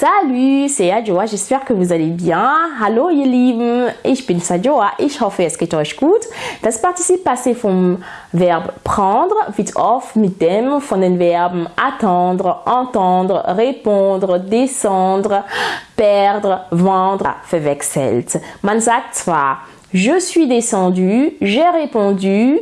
Salut, c'est Adjoa, j'espère que vous allez bien. Hallo ihr Lieben, ich bin Sadjoa, ich hoffe es geht euch gut. Das Partizip passé vom Verb prendre wird oft mit dem von den Verben attendre, entendre, répondre, descendre, perdre, vendre verwechselt. Man sagt zwar je suis descendu, j'ai répondu,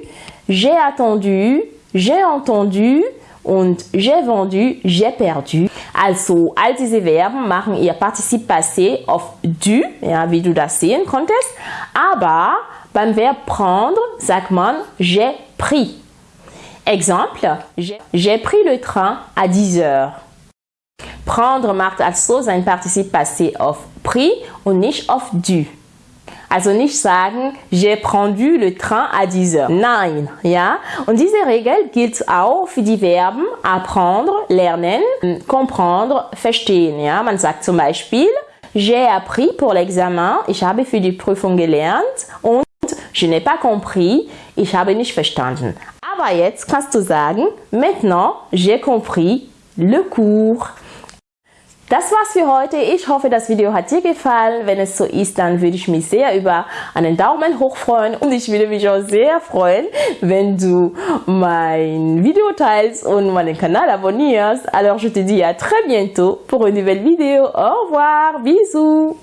j'ai attendu, j'ai entendu, und j'ai vendu, j'ai perdu. Also, all diese Verben machen ihr Partizip passé auf du, ja, wie du das sehen konntest. Aber beim Verb prendre sagt man j'ai pris. Exemple, j'ai pris le train à 10 heures. Prendre macht also sein Partizip passé auf pris und nicht auf du. Also nicht sagen, j'ai prendu le train à 10 heures. Nein, ja. Und diese Regel gilt auch für die Verben apprendre, lernen, comprendre, verstehen, ja. Man sagt zum Beispiel, j'ai appris pour l'examen, ich habe für die Prüfung gelernt und je n'ai pas compris, ich habe nicht verstanden. Aber jetzt kannst du sagen, maintenant, j'ai compris le cours. Das war's für heute. Ich hoffe, das Video hat dir gefallen. Wenn es so ist, dann würde ich mich sehr über einen Daumen hoch freuen und ich würde mich auch sehr freuen, wenn du mein Video teilst und meinen Kanal abonnierst. Alors, je te dis à très bientôt pour une nouvelle vidéo. Au revoir, bisous.